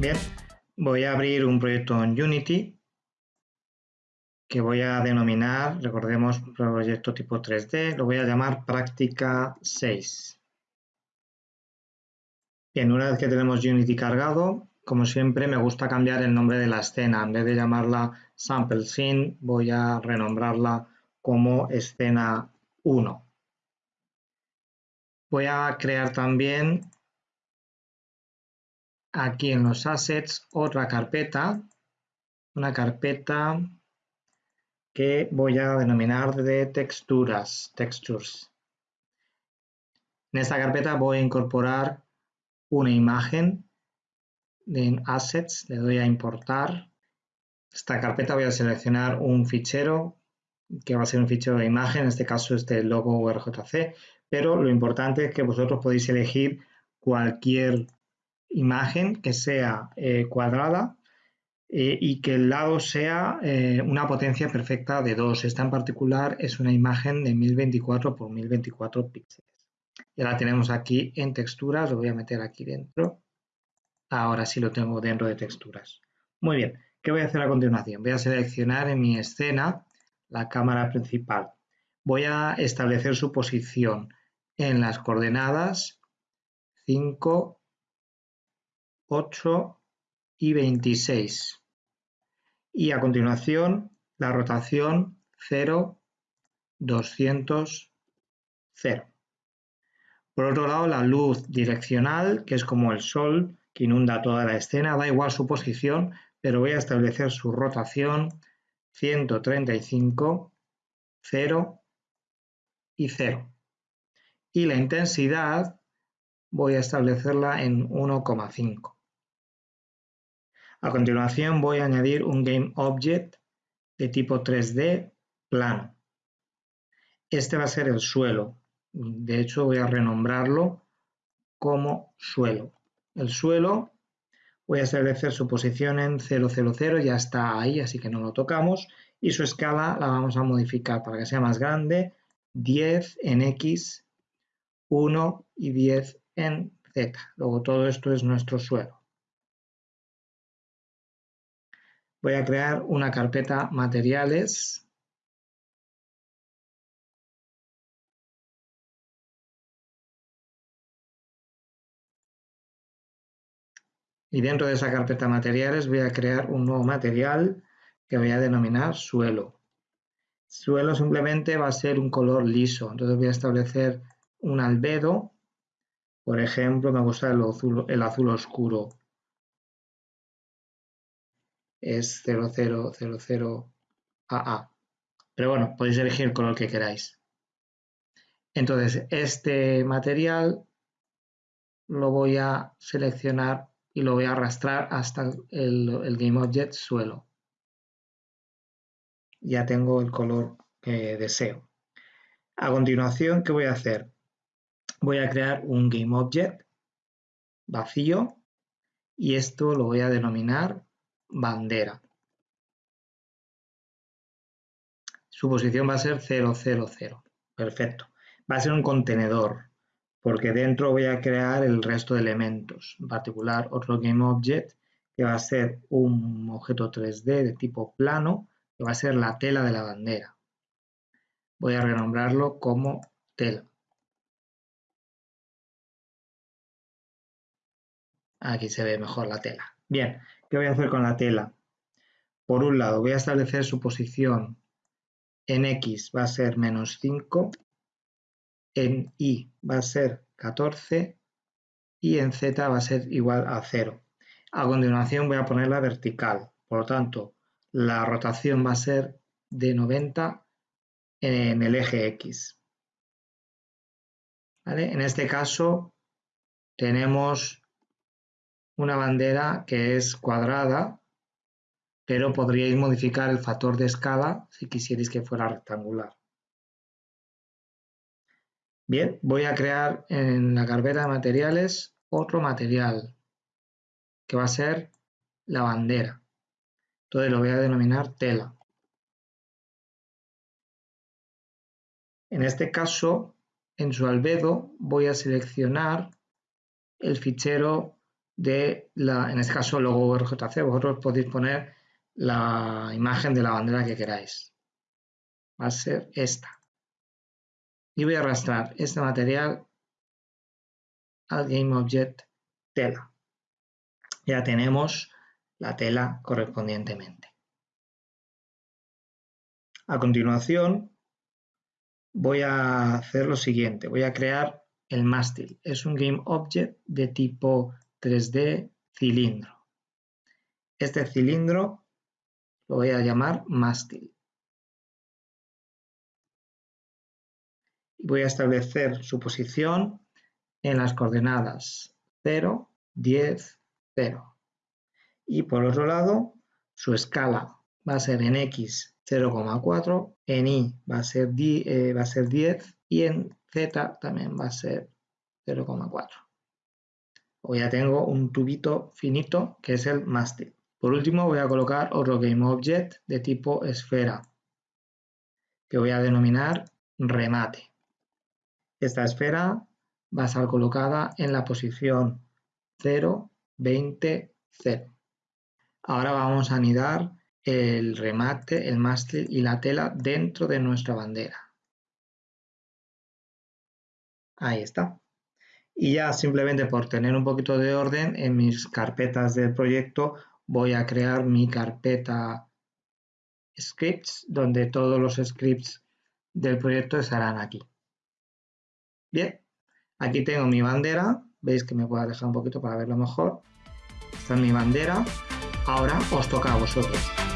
Bien, voy a abrir un proyecto en Unity que voy a denominar, recordemos, proyecto tipo 3D, lo voy a llamar práctica 6. Bien, una vez que tenemos Unity cargado, como siempre me gusta cambiar el nombre de la escena. En vez de llamarla Sample Scene, voy a renombrarla como escena 1. Voy a crear también aquí en los assets otra carpeta, una carpeta que voy a denominar de texturas, textures. En esta carpeta voy a incorporar una imagen en assets, le doy a importar. Esta carpeta voy a seleccionar un fichero que va a ser un fichero de imagen, en este caso es del logo RJC, pero lo importante es que vosotros podéis elegir cualquier imagen que sea eh, cuadrada eh, y que el lado sea eh, una potencia perfecta de 2. Esta en particular es una imagen de 1024 por 1024 píxeles. Ya la tenemos aquí en texturas, lo voy a meter aquí dentro. Ahora sí lo tengo dentro de texturas. Muy bien, ¿qué voy a hacer a continuación? Voy a seleccionar en mi escena la cámara principal. Voy a establecer su posición en las coordenadas 5, 8 y 26. Y a continuación la rotación 0, 200, 0. Por otro lado, la luz direccional, que es como el sol que inunda toda la escena, da igual su posición, pero voy a establecer su rotación 135, 0 y 0. Y la intensidad voy a establecerla en 1,5. A continuación voy a añadir un GameObject de tipo 3D plano. Este va a ser el suelo. De hecho voy a renombrarlo como suelo. El suelo voy a establecer su posición en 000, ya está ahí, así que no lo tocamos. Y su escala la vamos a modificar para que sea más grande, 10 en X, 1 y 10 en Z. Luego todo esto es nuestro suelo. Voy a crear una carpeta materiales. Y dentro de esa carpeta materiales voy a crear un nuevo material que voy a denominar suelo. Suelo simplemente va a ser un color liso, entonces voy a establecer un albedo. Por ejemplo, me gusta el azul, el azul oscuro es 0000AA. Pero bueno, podéis elegir el color que queráis. Entonces, este material lo voy a seleccionar y lo voy a arrastrar hasta el, GameObject suelo. Ya tengo el color que deseo. A continuación, ¿qué voy a hacer? Voy a crear un GameObject vacío y esto lo voy a denominar bandera. Su posición va a ser 000. Perfecto. Va a ser un contenedor, porque dentro voy a crear el resto de elementos. En particular, otro GameObject, que va a ser un objeto 3D de tipo plano, que va a ser la tela de la bandera. Voy a renombrarlo como tela. Aquí se ve mejor la tela. Bien, ¿Qué voy a hacer con la tela? Por un lado, voy a establecer su posición en X va a ser menos 5, en Y va a ser 14 y en Z va a ser igual a 0. A continuación voy a ponerla vertical, por lo tanto, la rotación va a ser de 90 en el eje X. En este caso tenemos una bandera que es cuadrada, pero podríais modificar el factor de escala si quisierais que fuera rectangular. Bien, voy a crear en la carpeta de materiales otro material que va a ser la bandera. Entonces lo voy a denominar tela. En este caso, en su albedo voy a seleccionar el fichero de la, en este caso logo RJC, vosotros podéis poner la imagen de la bandera que queráis. Va a ser esta. Y voy a arrastrar este material al GameObject tela. Ya tenemos la tela correspondientemente. A continuación, voy a hacer lo siguiente. Voy a crear el mástil. Es un GameObject de tipo 3D cilindro. Este cilindro lo voy a llamar mástil. Voy a establecer su posición en las coordenadas 0, 10, 0. Y por otro lado, su escala va a ser en X 0,4, en Y va a, ser, eh, va a ser 10 y en Z también va a ser 0,4. O ya tengo un tubito finito que es el mástil. Por último voy a colocar otro GameObject de tipo esfera que voy a denominar remate. Esta esfera va a estar colocada en la posición 0, 20, 0. Ahora vamos a anidar el remate, el mástil y la tela dentro de nuestra bandera. Ahí está. Y ya simplemente por tener un poquito de orden en mis carpetas del proyecto voy a crear mi carpeta scripts donde todos los scripts del proyecto estarán aquí. Bien, Aquí tengo mi bandera, veis que me puedo dejar un poquito para verlo mejor. Esta es mi bandera. Ahora os toca a vosotros.